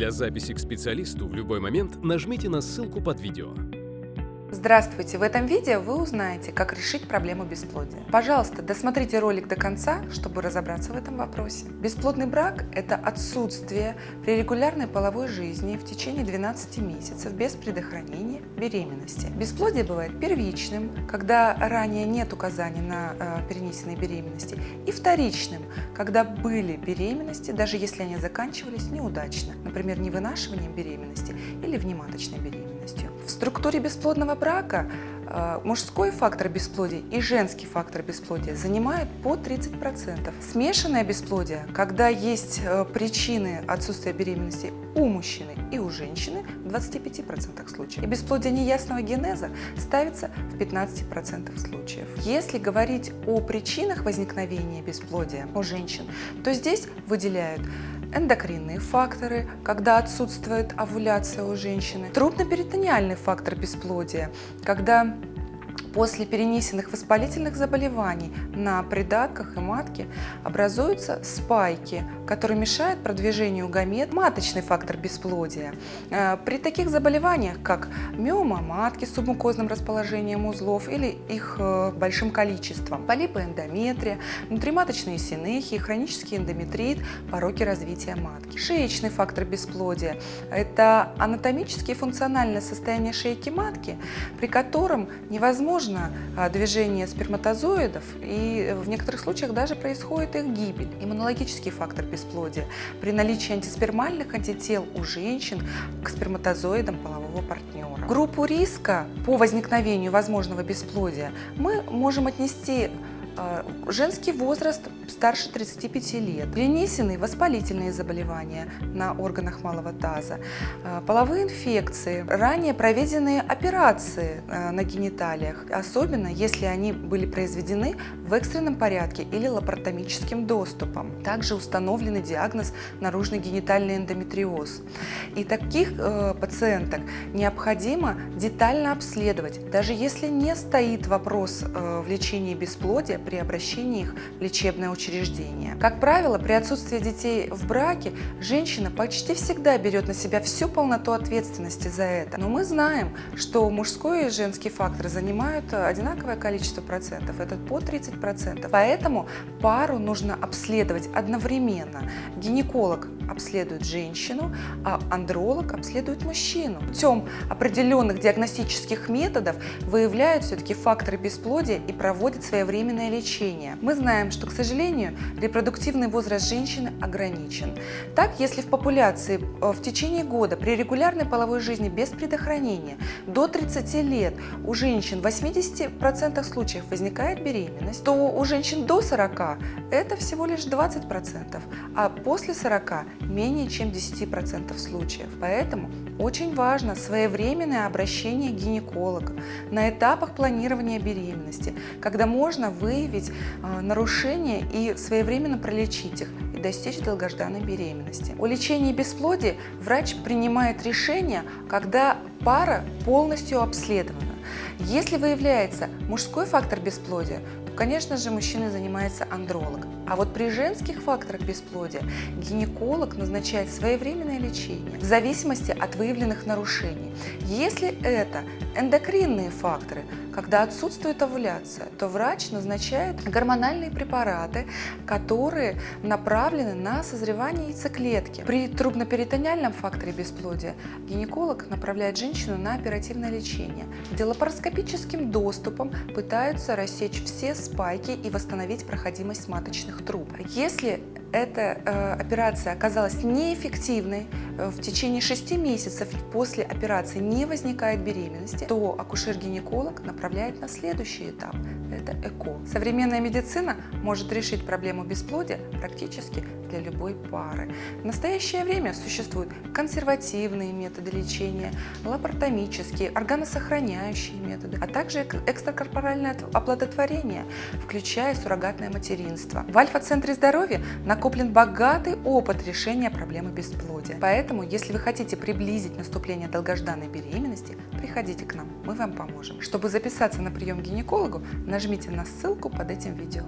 Для записи к специалисту в любой момент нажмите на ссылку под видео. Здравствуйте! В этом видео вы узнаете, как решить проблему бесплодия. Пожалуйста, досмотрите ролик до конца, чтобы разобраться в этом вопросе. Бесплодный брак – это отсутствие при регулярной половой жизни в течение 12 месяцев без предохранения беременности. Бесплодие бывает первичным, когда ранее нет указаний на э, перенесенной беременности, и вторичным, когда были беременности, даже если они заканчивались неудачно, например, невынашиванием беременности или внематочной беременностью. В структуре бесплодного брака э, мужской фактор бесплодия и женский фактор бесплодия занимают по 30%. Смешанное бесплодие, когда есть э, причины отсутствия беременности у мужчины и у женщины в 25% случаев. И бесплодие неясного генеза ставится в 15% случаев. Если говорить о причинах возникновения бесплодия у женщин, то здесь выделяют эндокринные факторы, когда отсутствует овуляция у женщины, трубно-перитониальный фактор бесплодия, когда После перенесенных воспалительных заболеваний на придатках и матке образуются спайки, которые мешают продвижению гамет, маточный фактор бесплодия. Э, при таких заболеваниях, как миома матки с субмукозным расположением узлов или их э, большим количеством, полипы эндометрия, внутриматочные синехии, хронический эндометрит, пороки развития матки. Шеечный фактор бесплодия – это анатомическое и функциональное состояние шейки матки, при котором невозможно возможно а, движение сперматозоидов, и в некоторых случаях даже происходит их гибель. Иммунологический фактор бесплодия при наличии антиспермальных антител у женщин к сперматозоидам полового партнера. Группу риска по возникновению возможного бесплодия мы можем отнести женский возраст старше 35 лет, перенесенные воспалительные заболевания на органах малого таза, а, половые инфекции, ранее проведенные операции а, на гениталиях, особенно если они были произведены в экстренном порядке или лапаротомическим доступом. Также установленный диагноз наружный генитальный эндометриоз. И таких э, пациенток необходимо детально обследовать, даже если не стоит вопрос э, в лечении бесплодия, при обращении их в лечебное учреждение. Как правило, при отсутствии детей в браке женщина почти всегда берет на себя всю полноту ответственности за это. Но мы знаем, что мужской и женский фактор занимают одинаковое количество процентов, это по 30 процентов. Поэтому пару нужно обследовать одновременно. Гинеколог обследует женщину, а андролог обследует мужчину. Путем определенных диагностических методов выявляют все-таки факторы бесплодия и проводят своевременное лечение. Мы знаем, что, к сожалению, репродуктивный возраст женщины ограничен. Так, если в популяции э, в течение года при регулярной половой жизни без предохранения до 30 лет у женщин в 80% случаев возникает беременность, то у женщин до 40 это всего лишь 20%, а после 40 менее чем 10% случаев. Поэтому очень важно своевременное обращение к гинекологу на этапах планирования беременности, когда можно выявить э, нарушения и своевременно пролечить их и достичь долгожданной беременности. О лечении бесплодия врач принимает решение, когда пара полностью обследована. Если выявляется мужской фактор бесплодия, то, конечно же, мужчиной занимается андролог. А вот при женских факторах бесплодия гинеколог назначает своевременное лечение в зависимости от выявленных нарушений. Если это эндокринные факторы, когда отсутствует овуляция, то врач назначает гормональные препараты, которые направлены на созревание яйцеклетки. При трубноперитониальном факторе бесплодия гинеколог направляет женщину на оперативное лечение, где лапароскопическим доступом пытаются рассечь все спайки и восстановить проходимость маточных труб. Если эта э, операция оказалась неэффективной, э, в течение 6 месяцев после операции не возникает беременности, то акушер-гинеколог направляет на следующий этап – это ЭКО. Современная медицина может решить проблему бесплодия практически для любой пары. В настоящее время существуют консервативные методы лечения, лапаротомические, органосохраняющие методы, а также экстракорпоральное оплодотворение, включая суррогатное материнство. В Альфа-центре здоровья накоплен богатый опыт решения проблемы бесплодия. Поэтому, если вы хотите приблизить наступление долгожданной беременности, приходите к нам, мы вам поможем. Чтобы записаться на прием к гинекологу, нажмите на ссылку под этим видео.